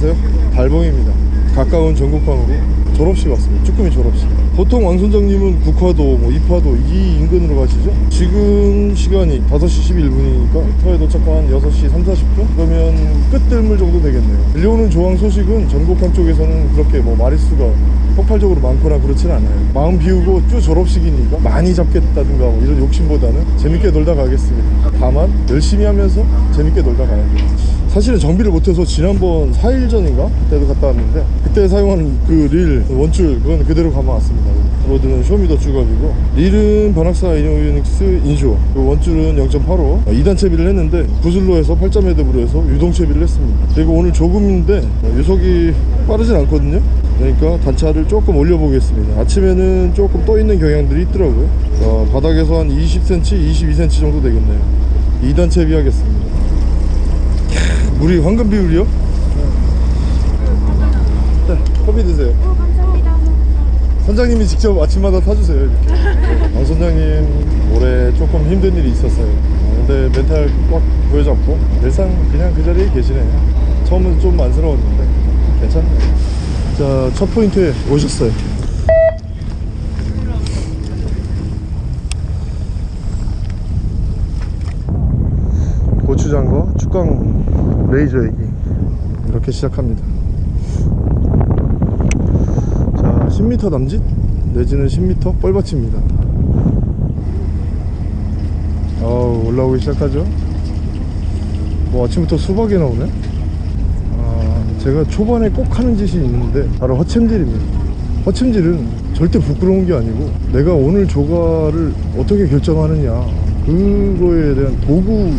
아세요? 달봉입니다. 가까운 전국항으로 졸업식 왔습니다. 쭈꾸미 졸업식. 보통 왕 선장님은 국화도 뭐 입화도 이 인근으로 가시죠? 지금 시간이 5시 11분이니까 터에 도착한 6시 3, 40분? 그러면 끝들물 정도 되겠네요. 들려오는 조항 소식은 전국항 쪽에서는 그렇게 뭐 마리수가 폭발적으로 많거나 그렇진 않아요. 마음 비우고 쭉 졸업식이니까 많이 잡겠다든가 뭐 이런 욕심보다는 재밌게 놀다 가겠습니다. 다만 열심히 하면서 재밌게 놀다 가야 돼요 사실은 정비를 못해서 지난번 4일 전인가? 그때도 갔다 왔는데 그때 사용한 그 릴 원줄 그건 그대로 감아왔습니다. 로드는 쇼미더 주갑이고 릴은 바낙스 이노닉스 인쇼 그 원줄은 0.85 2단 채비를 했는데 구슬로 해서 8점 헤드브로 해서 유동 채비를 했습니다. 그리고 오늘 조금인데 유속이 빠르진 않거든요. 그러니까 단차를 조금 올려보겠습니다. 아침에는 조금 떠있는 경향들이 있더라고요. 자, 바닥에서 한 20cm 22cm 정도 되겠네요. 2단 채비 하겠습니다 물이 황금 비율이요? 네, 커피 드세요. 어, 감사합니다. 선장님이 직접 아침마다 타주세요. 이렇게. 왕 선장님 올해 조금 힘든 일이 있었어요. 어, 근데 멘탈 꽉 보여잡고 늘상 그냥 그 자리에 계시네요. 처음은 좀 안쓰러웠는데 괜찮네요. 자, 첫 포인트에 오셨어요. 고추장과 축강 레이저 얘기. 이렇게 시작합니다. 자 10m 남짓? 내지는 10m 뻘밭입니다. 어 올라오기 시작하죠? 뭐 아침부터 수박이 나오네? 아, 제가 초반에 꼭 하는 짓이 있는데 바로 허챔질입니다. 허챔질은 절대 부끄러운 게 아니고 내가 오늘 조가를 어떻게 결정하느냐. 그거에 대한 도구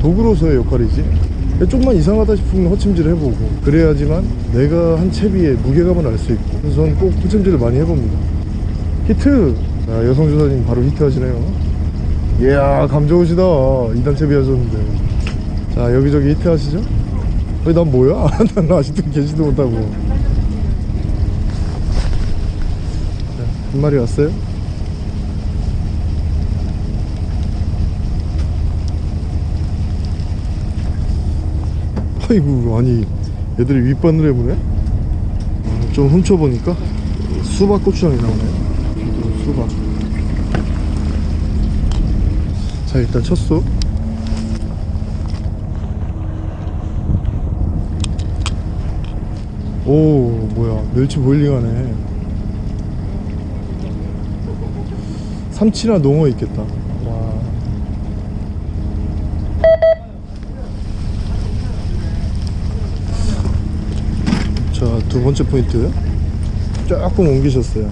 도구로서의 역할이지. 좀만 이상하다 싶으면 헛챔질 해보고. 그래야지만 내가 한 채비의 무게감을 알 수 있고. 그래서 저는 꼭 헛챔질을 많이 해봅니다. 히트! 자, 여성 조사님 바로 히트 하시네요. 이야 감 좋으시다. 2단 채비 하셨는데. 자 여기저기 히트 하시죠. 왜난 뭐야? 난 아직도 개시도 못하고. 자, 한 마리 왔어요 아이고 아니 얘들이 윗바늘 해보네? 어, 좀 훔쳐보니까 수박 고추장이 나오네요 수박. 자 일단 쳤어. 오 뭐야. 멸치 보일링하네. 삼치나 농어 있겠다 와 자, 두 번째 포인트. 조금 옮기셨어요.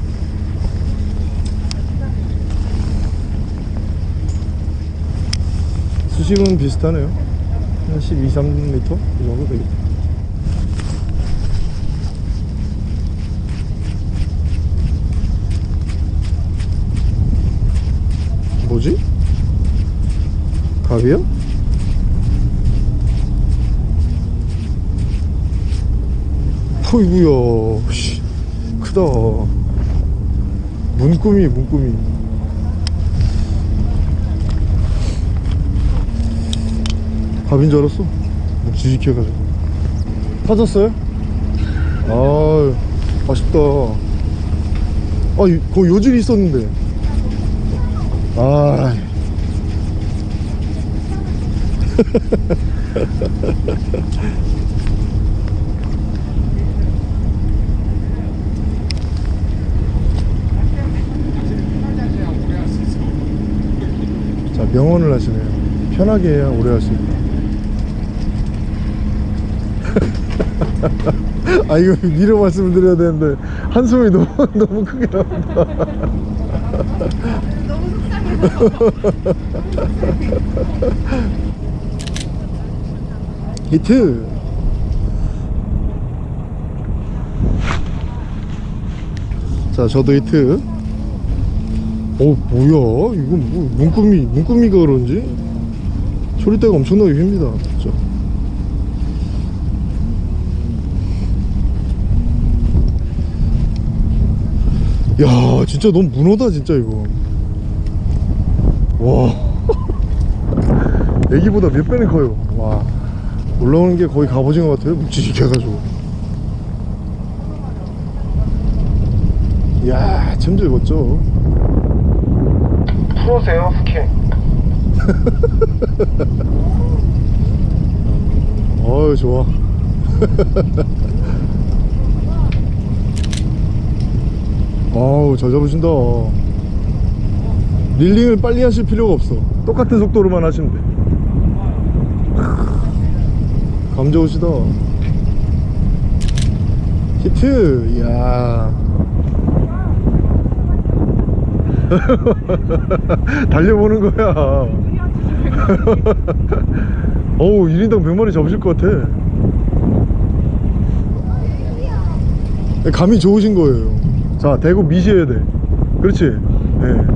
수심은 비슷하네요. 한 12, 3m? 이 정도 되겠다. 뭐지? 갑이요? 어이구야. 씨, 크다. 문구미 문구미. 밥인 줄 알았어? 묵직해가지고. 타졌어요? 아 아쉽다. 아 이- 거기 요질이 있었는데. 아 자 명언을 하시네요. 편하게 해야 오래 할 수 있다 아 이거 미리 말씀을 드려야 되는데 한숨이 너무 너무 크게 나온다. 너무 속상해서. 히트! 자 저도 히트 어 뭐야? 이거 뭐 문구미 문구미가 그런지? 소리대가 엄청나게 휩니다 진짜. 야 진짜 너무 문어다 진짜 이거. 와. 애기보다 몇 배는 커요. 와. 올라오는 게 거의 갑오징어 같아요 묵직해 가지고. 이야 챔질 멋져. 프로세요 스킨 어유 좋아. 어우 잘 잡으신다. reeling을 빨리 하실 필요가 없어. 똑같은 속도로만 하시면 돼. 감 좋으시다. 히트! 이야 달려보는 거야. 어우 1인당 100마리 잡으실 것 같아. 감이 좋으신 거예요. 자 대고 미셔야 돼. 그렇지? 예.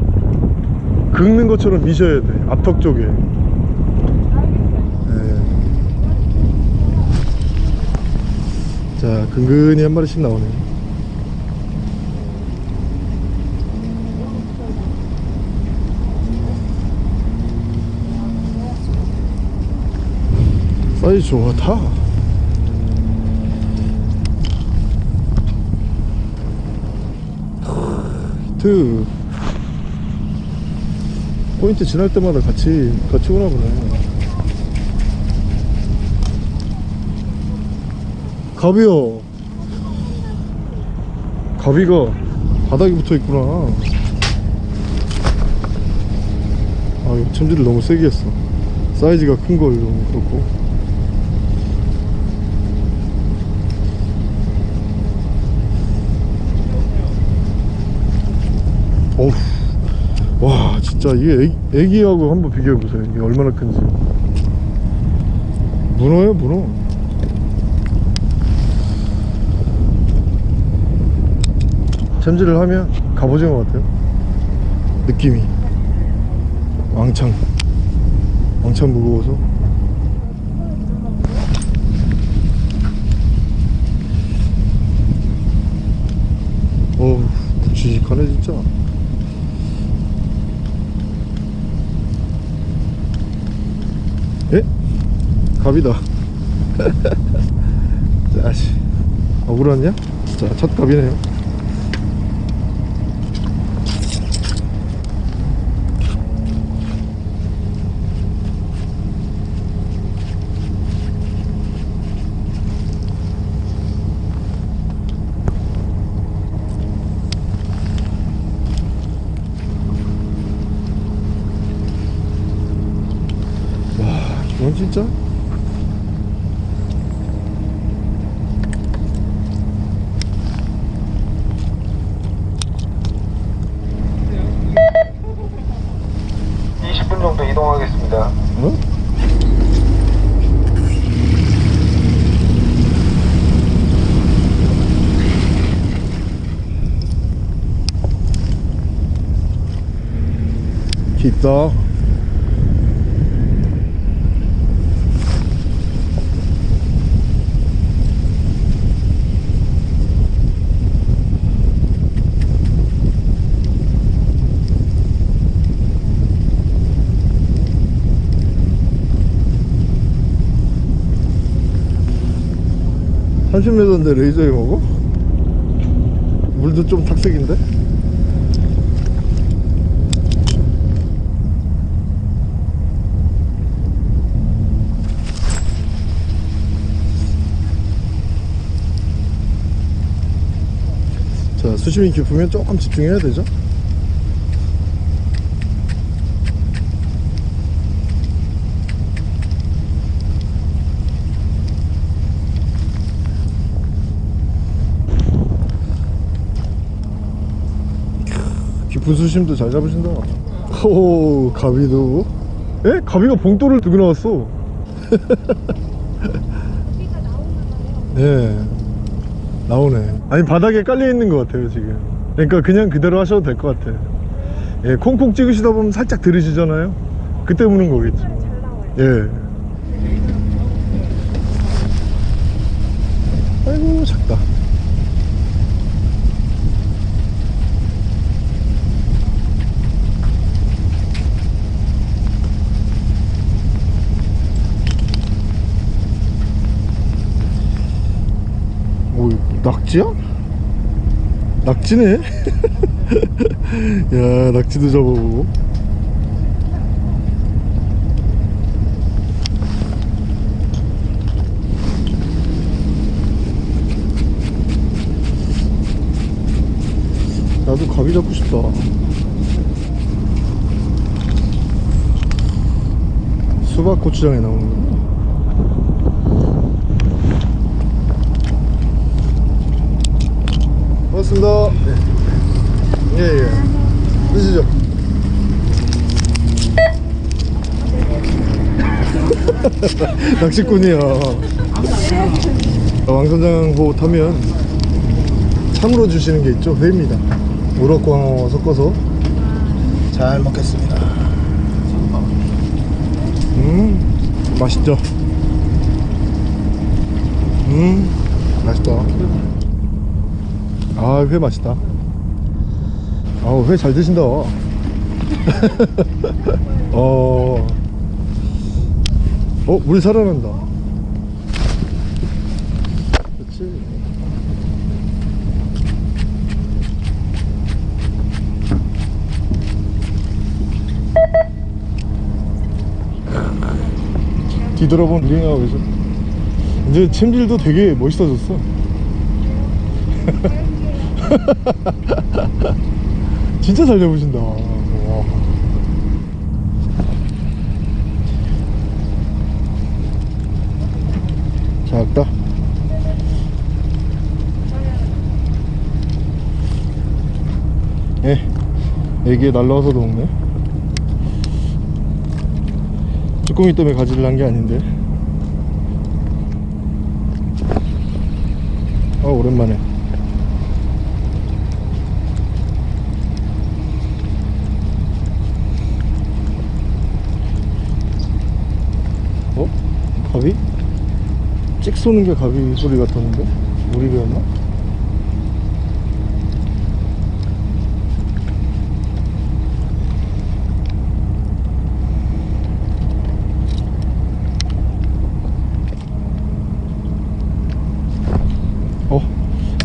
긁는 것처럼 미셔야 돼. 앞턱 쪽에. 예. 자 근근히 한 마리씩 나오네 사이즈 좋다 히트. 포인트 지날 때마다 같이 같이 오나 보네. 가비요. 가비가 바닥에 붙어 있구나. 아 이거 챔질을 너무 세게 했어. 사이즈가 큰 걸 너무 그렇고 어우 와 진짜 이게 애기, 애기 하고 한번 비교해보세요. 이게 얼마나 큰지. 문어예요 문어. 챔질을 하면 갑오징어 같아요. 느낌이. 왕창. 왕창 무거워서. 어우 묵직하네 진짜 갑이다. 자씨. 억울하냐? 자첫 갑이네요 와 이건 진짜 이 20분 정도 이동하겠습니다 어? 깊다 삼0 m 인데 레이저에 먹어? 물도 좀 탁색인데? 자 수심이 깊으면 조금 집중해야 되죠? 깊은 수심도 잘 잡으신다. 오 가비도. 에? 가비가 봉돌을 들고 나왔어. 네. 나오네 아니 바닥에 깔려 있는 것 같아요 지금. 그러니까 그냥 그대로 하셔도 될 것 같아 예 콩콩 찍으시다 보면 살짝 들으시잖아요? 그때 무는 거겠죠 예 아이고 작다 오 낙지야? 낙지네? 야 낙지도 잡아보고 나도 가비 잡고 싶다 수박 고추장에 나오는구 나 반갑습니다. 예예. 드시죠. 낚시꾼이야 왕선장호 타면 참으로 주시는 게 있죠. 회입니다. 우럭광어 섞어서 잘 먹겠습니다. 음 맛있죠? 음 맛있다 아 회 맛있다. 아우 회 잘 드신다. 어, 어 물이 살아난다. 그렇지 뒤돌아본 링하고 계셔. 이제 챔질도 되게 멋있어졌어 진짜 잘 잡으신다. 와. 작다 예. 애기에 날라와서도 먹네. 쭈꾸미 때문에 가지를 한게 아닌데. 아 오랜만에 어? 가비? 찍 쏘는 게 가비 소리 같았는데? 우리 배였나? 어,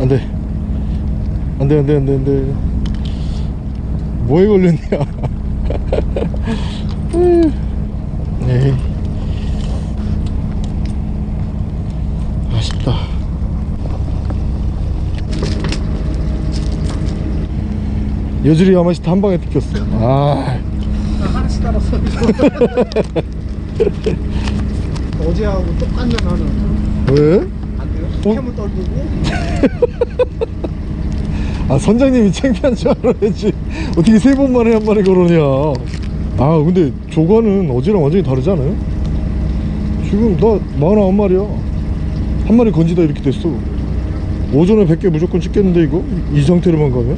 안 돼. 안 돼, 안 돼, 안 돼, 안 돼. 뭐에 걸렸냐? 에이. 아쉽다. 여주리 야마시타 한 방에 뜯겼어. 아, 하나씩 따랐어. 어제하고 똑같네 나는. 왜? 안 돼요? 어? 캠을 떨구고 아 선장님이 창피한 줄 알아야지 어떻게 세 번 만에 한 마리 걸으냐 아 근데 조과는 어제랑 완전히 다르지 않아요? 지금 나 49마리야 한 마리 건지다 이렇게 됐어 오전에 100개 무조건 찍겠는데 이거? 이 상태로만 가면?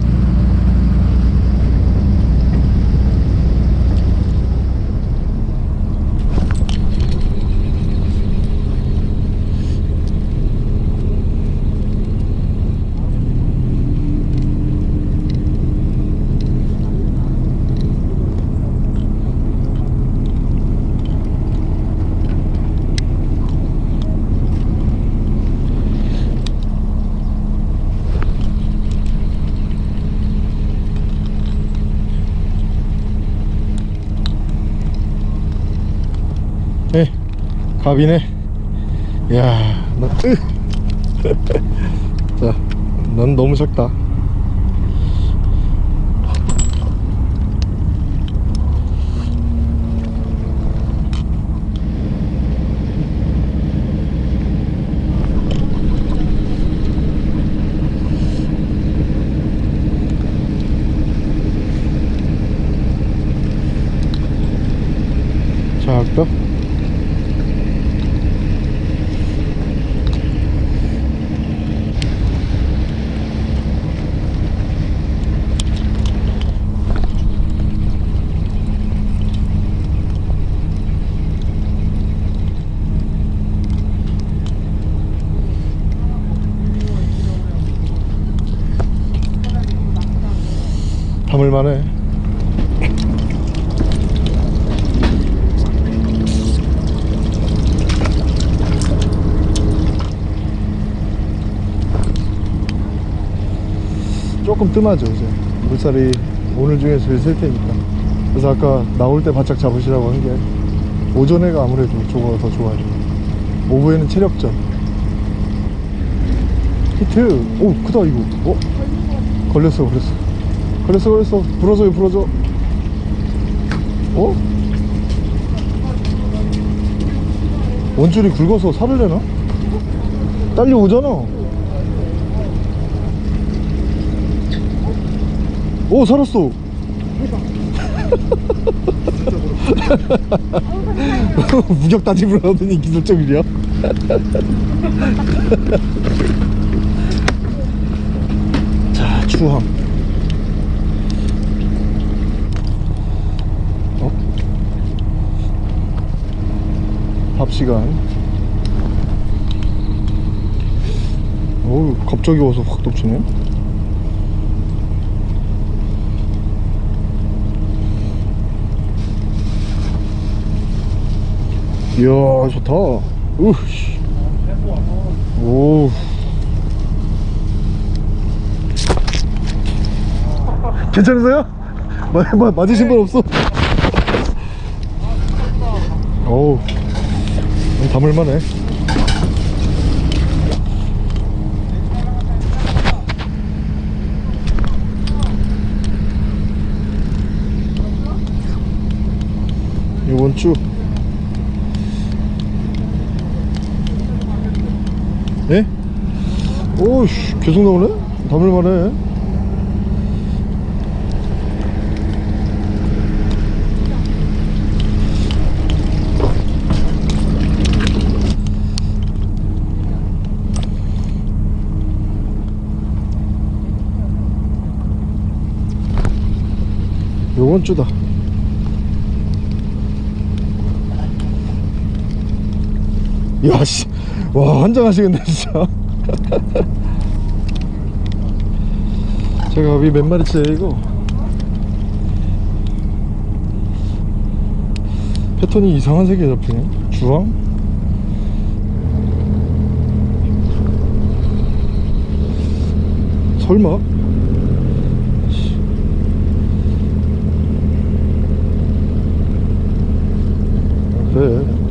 에 갑이네. 야 너, 으. 자, 넌 너무 작다. 작다 담을만해. 조금 뜸하죠 이제. 물살이 오늘 중에 제일 셀 테니까. 그래서 아까 나올 때 바짝 잡으시라고 한 게 오전에가 아무래도 저거 더 좋아요. 오후에는 체력전. 히트! 오 크다 이거. 어? 걸렸어 그랬어. 걸렸어 걸렸어 부러져요 부러져 어? 원줄이 굵어서 살을 내나? 딸려오잖아. 오 살았어. 무격 따집을 하더니 기술적이야? 자 추함 밥 시간. 어우 갑자기 와서 확 덮치네. 이야 좋다. 우씨. 오 괜찮으세요? 맞으신 분 없어? 어우 담을만해 이번 주 예? 오씨 계속 나오네? 담을만해 요번 주다. 야씨. 와 환장하시겠네 진짜. 제가 위 몇 마리째 이거. 패턴이 이상한 색이 잡히네 주황? 설마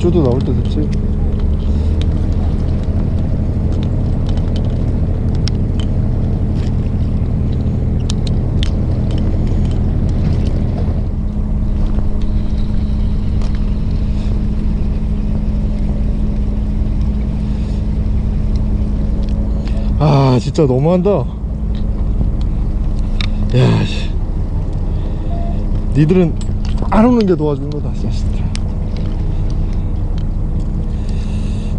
쭈도 나올 때 됐지. 아 진짜 너무한다. 야 씨. 니들은 안 오는 게 도와주는 거다 자식들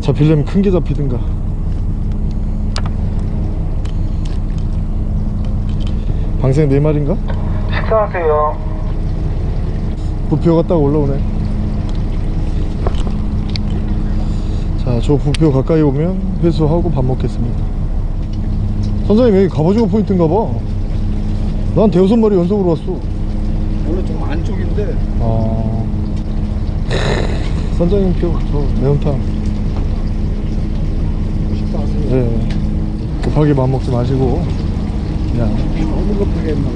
잡히려면 큰 게 잡히든가. 방생 4마리인가? 식사하세요. 부표 갔다가 올라오네. 자저 부표 가까이 오면 회수하고 밥 먹겠습니다. 선장님 여기 갑오징어 포인트인가 봐난 대여섯 마리 연속으로 왔어. 원래 좀 안쪽인데. 아. 선장님 표 저 매운탕. 식사하세요. 네 급하게 밥 먹지 마시고 그냥 너무 급하게 봐요.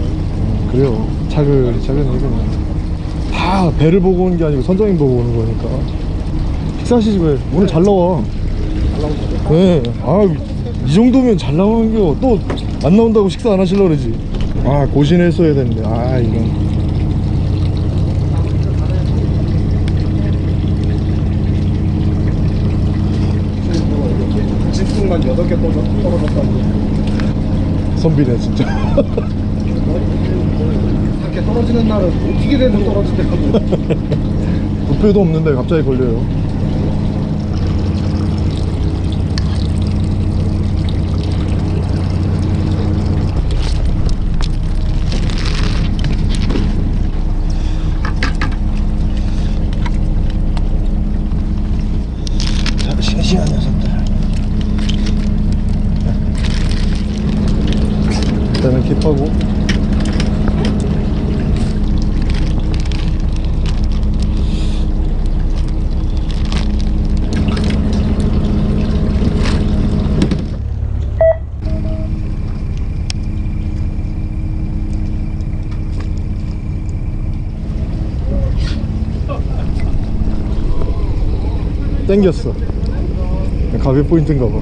그래요 차근차근히 그냥 다 배를 보고 오는 게 아니고 선장님 보고 오는 거니까 식사하시지 왜 오늘 잘 나와. 네. 아, 이 정도면 잘 나오는 게 또 안 나온다고 식사 안 하시려고 그러지. 아, 고신했어야 되는데. 아, 이건. 8개 떨어졌다고. 선비네, 진짜. 이렇게 떨어지는 날은 어떻게 돼도 떨어지더라고. 부표도 없는데 갑자기 걸려요. 자, 싱싱한 녀석들. 일단은 킵하고. 땡겼어 가비 포인트인가 봐.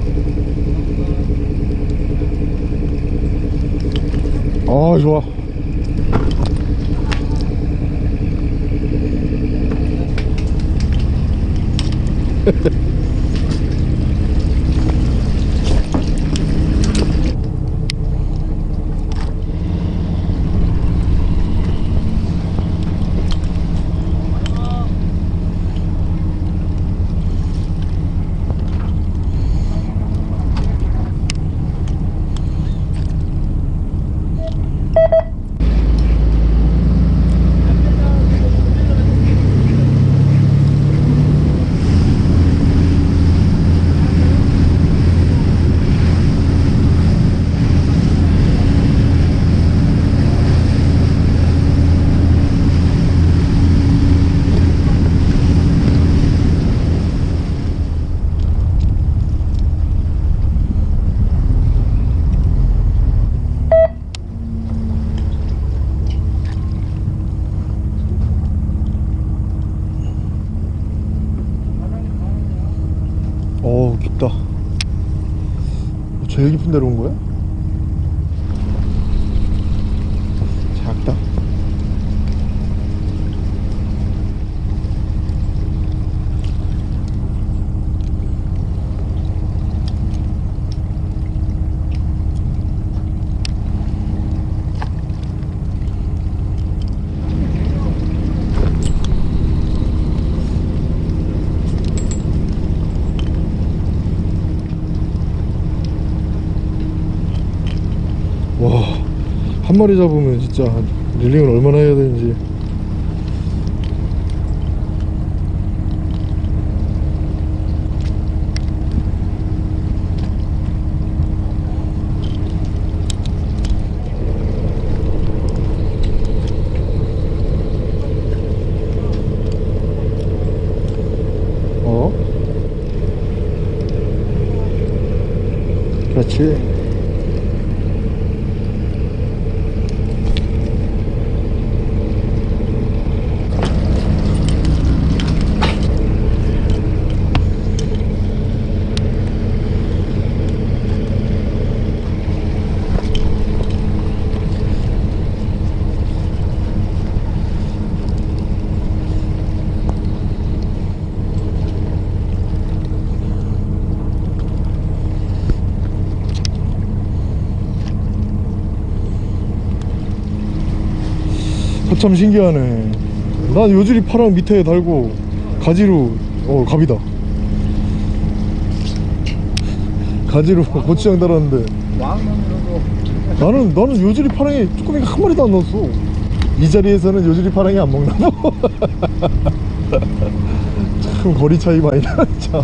아 좋아. 어 깊다. 제일 깊은 데로 온 거야? 작다. 와, 한 마리 잡으면 진짜 릴링을 얼마나 해야 되는지. 어? 그렇지. 어, 참 신기하네. 난 요즈리 파랑 밑에 달고 가지로 어 갑이다. 가지로 고추장 달았는데 나는 나는 요즈리 파랑에 쭈꾸미가 한 마리도 안 넣었어. 이 자리에서는 요즈리 파랑이 안 먹나 봐. 참 거리 차이 많이 나. 참.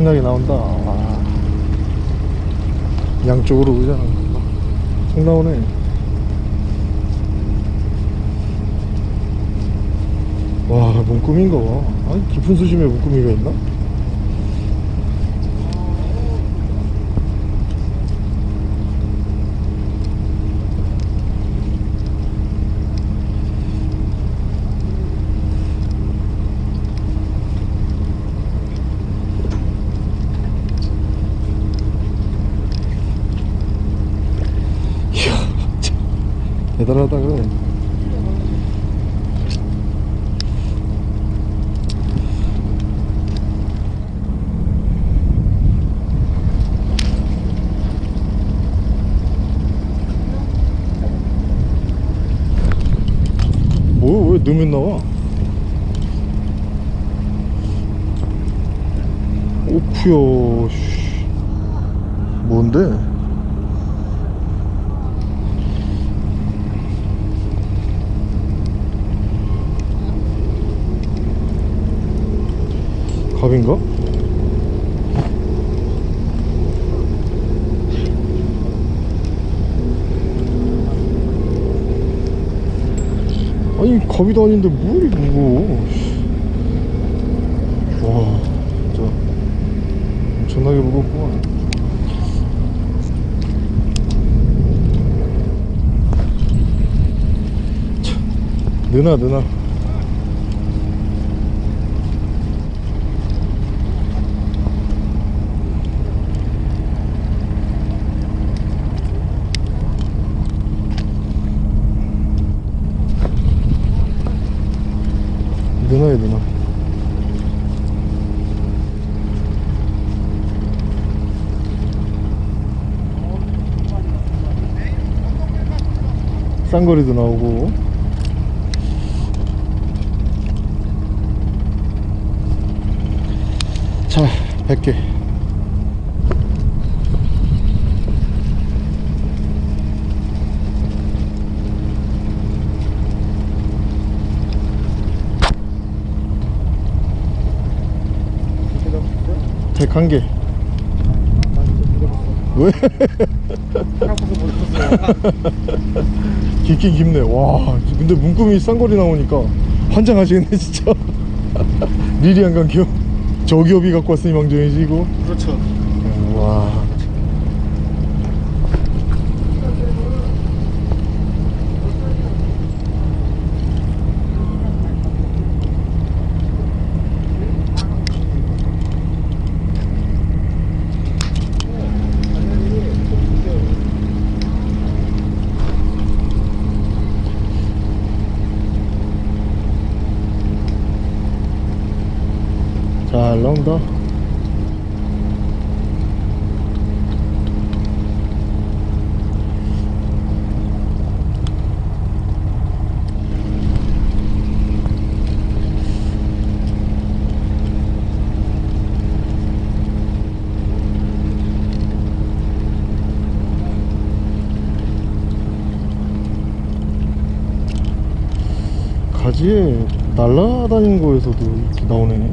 신나게 나온다. 와. 양쪽으로 오잖아. 총 나오네. 와, 문구미인가 봐. 아니, 깊은 수심에 문구미가 있나? 이야, 참 대단하다 그래. 뭐, 왜 넣으면 나와? 오프요, 씨. 뭔데? 갑인가? 아니 갑이도 아닌데 뭐 이리 무거워 씨. 와 진짜 엄청나게 무겁구만 참, 느나 느나 누나야 누나 쌍거리도 나오고. 자 100개. 진짜 101개 왜? 깊긴 깊네. 와 근데 문구미 쌍거리 나오니까 환장하시겠네 진짜. 미리 안 감겨 저기업이 갖고 왔으니 망정이지 이거. 그렇죠. 와 잘 나온다. 가지에 날라다니는 거에서도 이렇게 나오네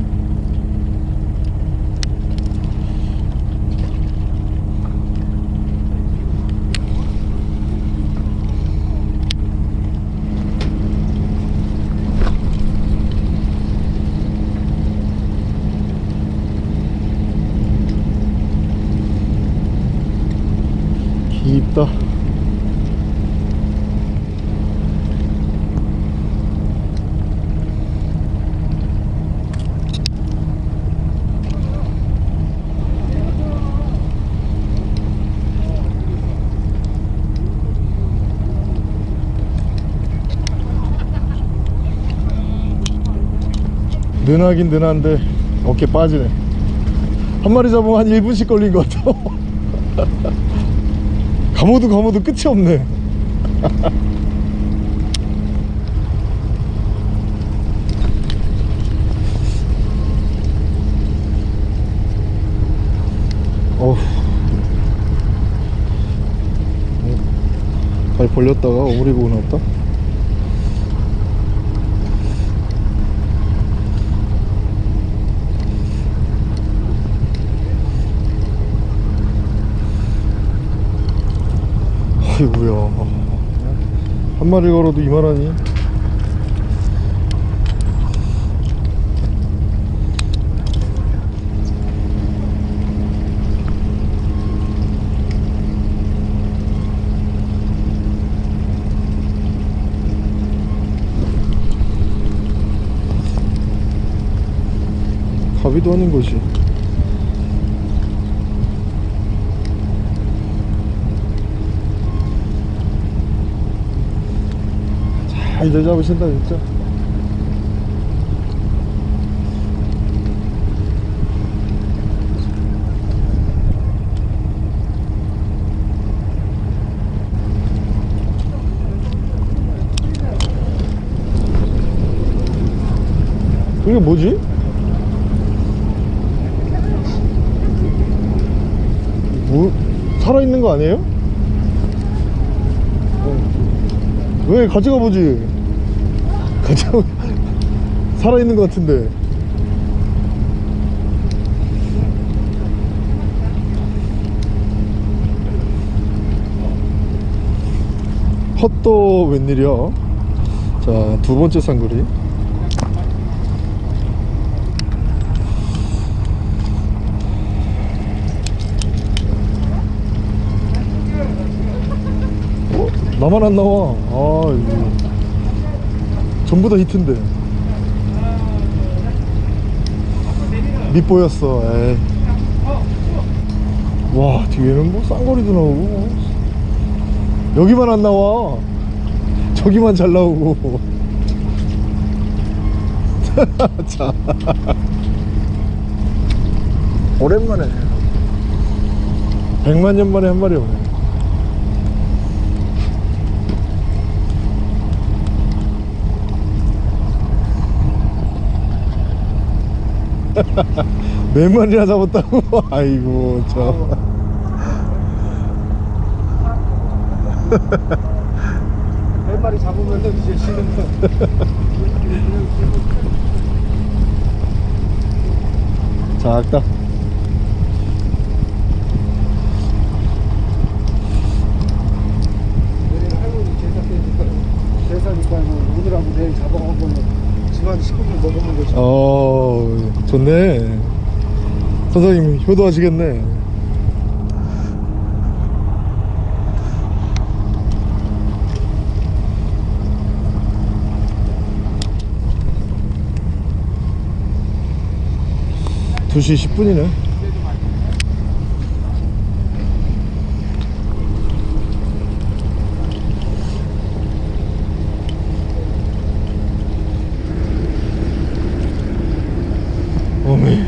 깊다. 느나긴 느난데 어깨 빠지네. 한 마리 잡으면 한 1분씩 걸린 것 같아 감어도 감어도 끝이 없네. 어후. 발 벌렸다가 오므리 보고 나왔다 아이고야 한 마리 걸어도 이만하니? 가비도 아닌 것이 잘 잡으신다 진짜 이게 뭐지? 뭐 살아있는 거 아니에요? 왜 가져가 보지? 가져 살아있는 것 같은데. 헛도 웬일이야 자 두번째 쌍거리. 나만 안 나와. 아 전부 다 히트인데. 밑보였어 에이. 와 뒤에는 뭐 쌍거리도 나오고. 뭐. 여기만 안 나와. 저기만 잘 나오고. 자. 오랜만에. 백만 년 만에 한 마리 오네 몇 마리나 잡았다고 아이고 저 몇 마리 잡으면 이제 쉬는 거. 작다 제사 제사니까 뭐 오늘하고 내일 잡아먹으면 집안 식구들 먹으면 되지. 어 좋네. 선생님 효도하시겠네. 두시 10분이네 어메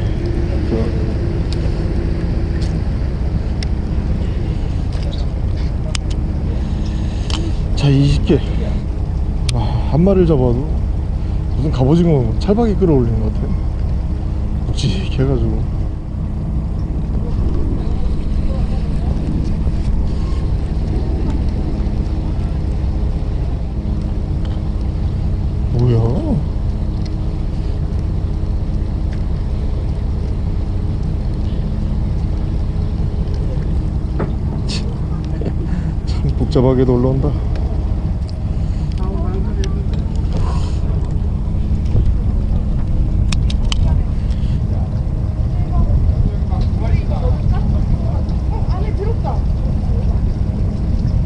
자 20개 와, 한 마리를 잡아도 무슨 갑오징어 찰박이 끌어올리는 것 같아. 묵직해 해가지고. 뭐야? 참 복잡하게도 올라온다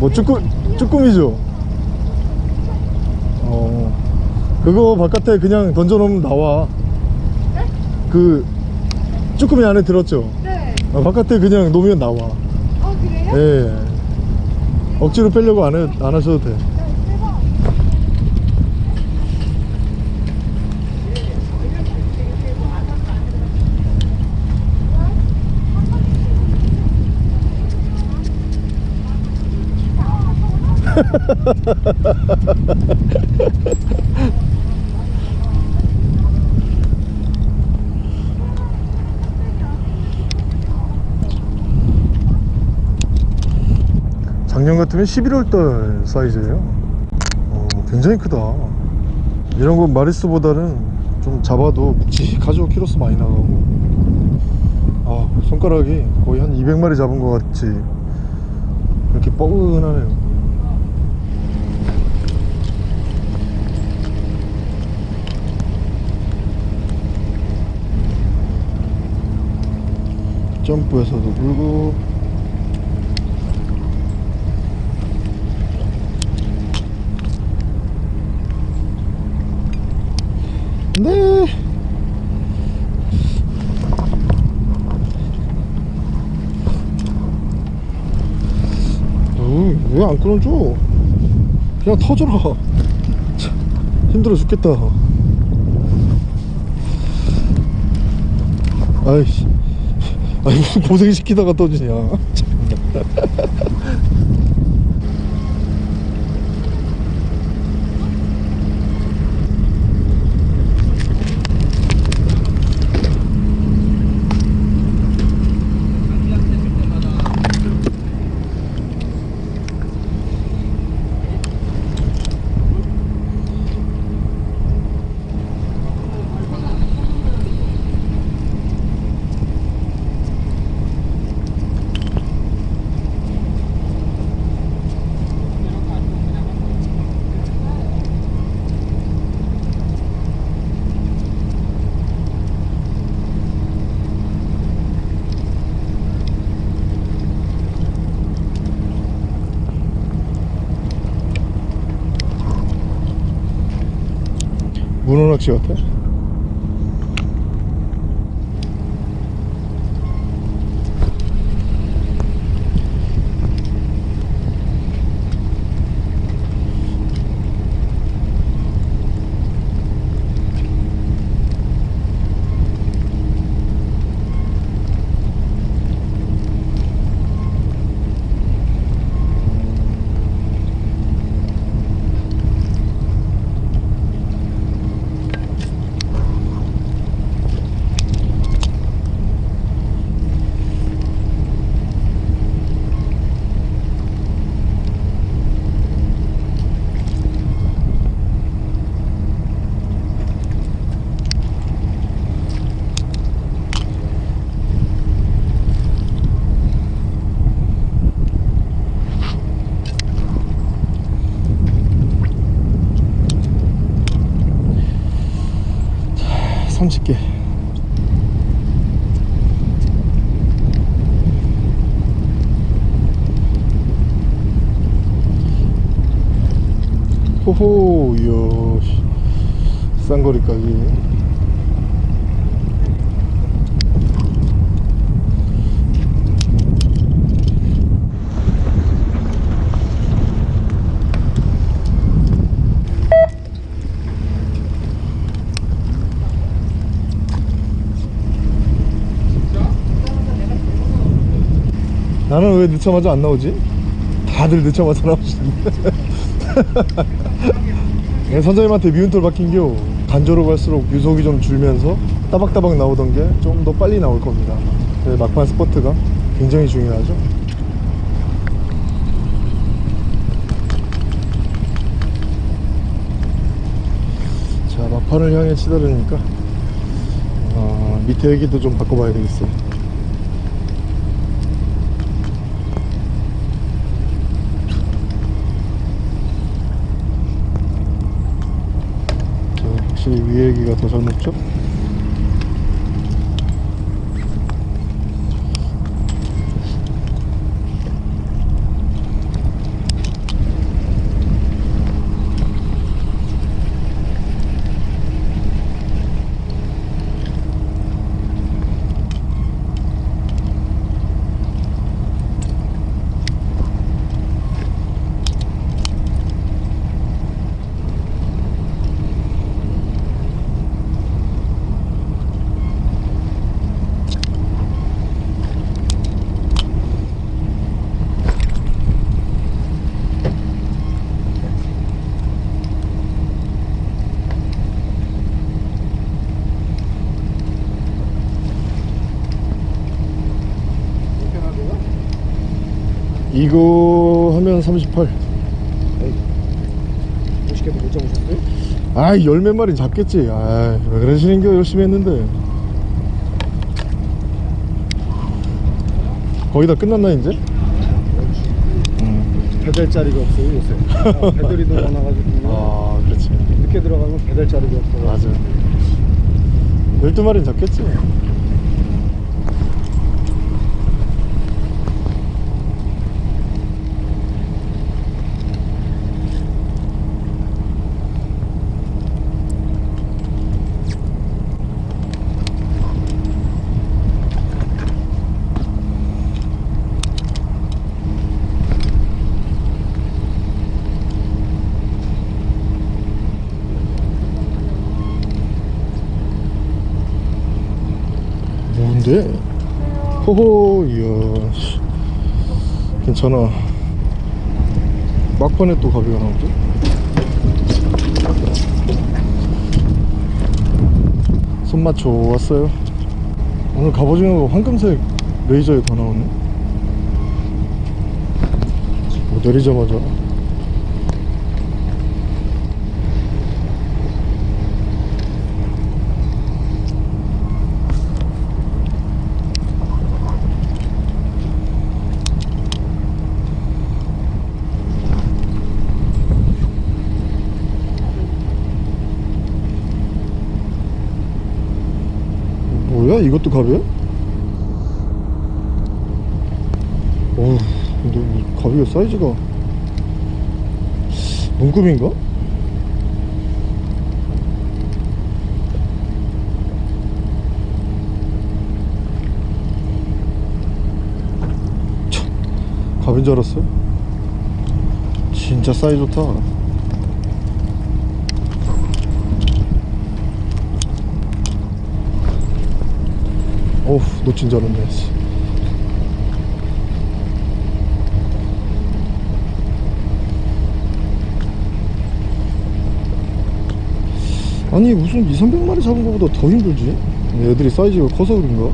뭐 쭈꾸, 쭈꾸미죠? 어 그거 바깥에 그냥 던져놓으면 나와 그 쭈꾸미 안에 들었죠? 네. 아, 바깥에 그냥 놓으면 나와 아 그래요? 예 억지로 빼려고 안, 해, 안 하셔도 돼 작년 같으면 11월달 사이즈예요. 어, 굉장히 크다. 이런 건 마리스보다는 좀 잡아도 묵직하죠 키로수 많이 나가고. 아 손가락이 거의 한 200마리 잡은 것 같이 이렇게 뻐근하네요 점프해서도 불고 네. 어, 왜안 끊어줘? 그냥 터져라. 참, 힘들어 죽겠다. 아이씨. 아이 무슨 고생시키다가 떠지냐. 문어 낚시 같아? 자, 30개 싼거리 가기 나는 왜 늦자마자 안 나오지? 다들 늦자마자 나오시는데 네, 선장님한테 미운 털 박힌겨 간조로 갈수록 유속이 좀 줄면서 따박따박 나오던 게 좀 더 빨리 나올 겁니다. 네, 막판 스포트가 굉장히 중요하죠. 자 막판을 향해 치달으니까 어, 밑에 얘기도 좀 바꿔봐야 되겠어요 자, 확실히 위에 얘기가 더 잘 먹죠? 이거 하면 38 50개도 못 잡으셨어요? 아이 열몇 마리 잡겠지. 아이 왜 그러시는겨 열심히 했는데. 거의 다 끝났나 이제? 음. 배달 자리가 없어요 요새. 아, 배달이 너무 많아가지고. 아 그렇지. 늦게 들어가면 배달 자리가 없어 맞아 12마리는 잡겠지 뭔데? 호호 이야 씨. 괜찮아 막판에 또 가비가 나오죠? 손맛 좋았어요 오늘 갑오징어가 황금색 레이저에 다 나오네 뭐 내리자마자 가루야? 이것도 가루야? 어 근데 이 가루의 사이즈가 눈금인가? 참, 가빈 줄 알았어요? 진짜 사이즈 좋다 어우 놓친 줄 알았네 씨. 아니 무슨 2, 300마리 잡은 것보다 더 힘들지? 얘들이 사이즈가 커서 그런가?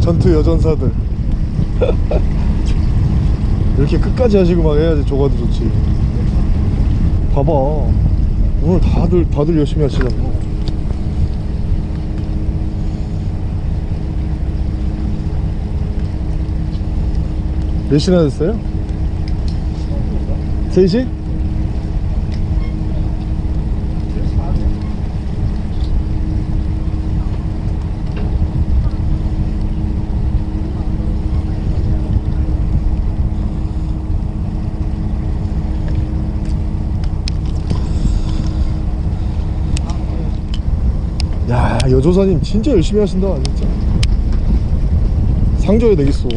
전투 여전사들 이렇게 끝까지 하시고 막 해야지 조가도 좋지 봐봐 오늘 다들 다들 열심히 하시잖아 몇 시나 됐어요? 3시? 야 여조사님 진짜 열심히 하신다 진짜. 상줘야 되겠어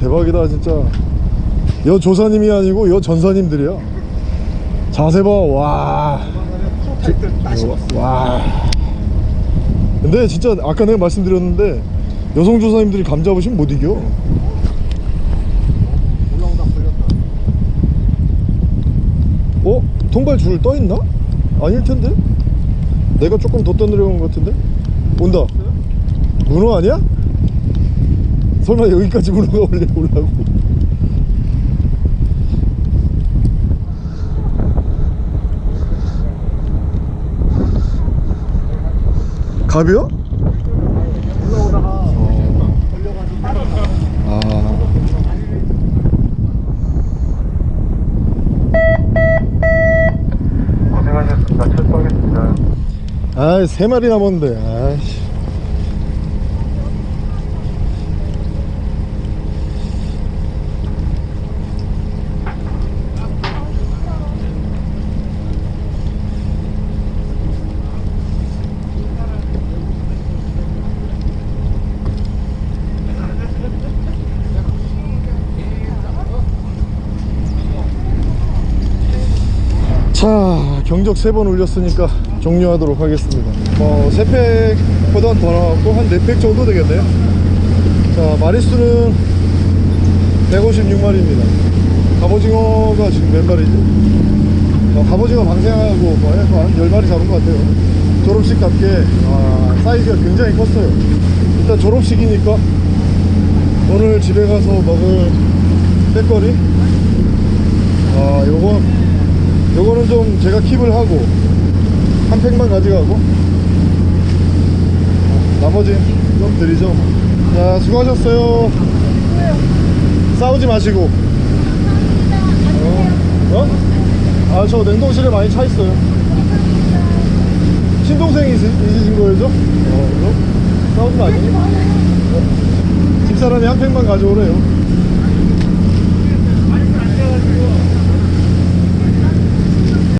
대박이다 진짜. 여 조사님이 아니고 여 전사님들이야. 자세 봐와. 와. 근데 진짜 아까 내가 말씀드렸는데 여성 조사님들이 감 잡으시면 못 이겨 올라오다 걸렸다 어? 통발 줄 떠있나? 아닐 텐데? 내가 조금 더 떠내려온 것 같은데? 온다 문어 아니야? 설마 여기까지 문어가 올려 올라고 갑이요? 올라오다가 걸려가지고 빠졌다 아 고생하셨습니다. 철수하겠습니다. 아이 세 마리 남았는데 아이씨. 자 경적 세 번 올렸으니까 종료하도록 하겠습니다. 뭐 3팩보단 더 나왔고 한 4팩 정도 되겠네요. 자 마리수는 156마리입니다. 갑오징어가 지금 몇 마리지? 어, 갑오징어 방생하고 뭐 해서 한 10마리 잡은 것 같아요. 졸업식답게 아, 사이즈가 굉장히 컸어요. 일단 졸업식이니까 오늘 집에 가서 먹을 빼거리? 아 요거 요거는 좀 제가 킵을 하고 한 팩만 가져가고. 나머지 좀 드리죠. 자 수고하셨어요. 싸우지 마시고. 어? 어? 아저 냉동실에 많이 차 있어요. 친동생이 있, 있으신 거죠? 어 싸우지 마시고. 집사람이 한 팩만 가져오래요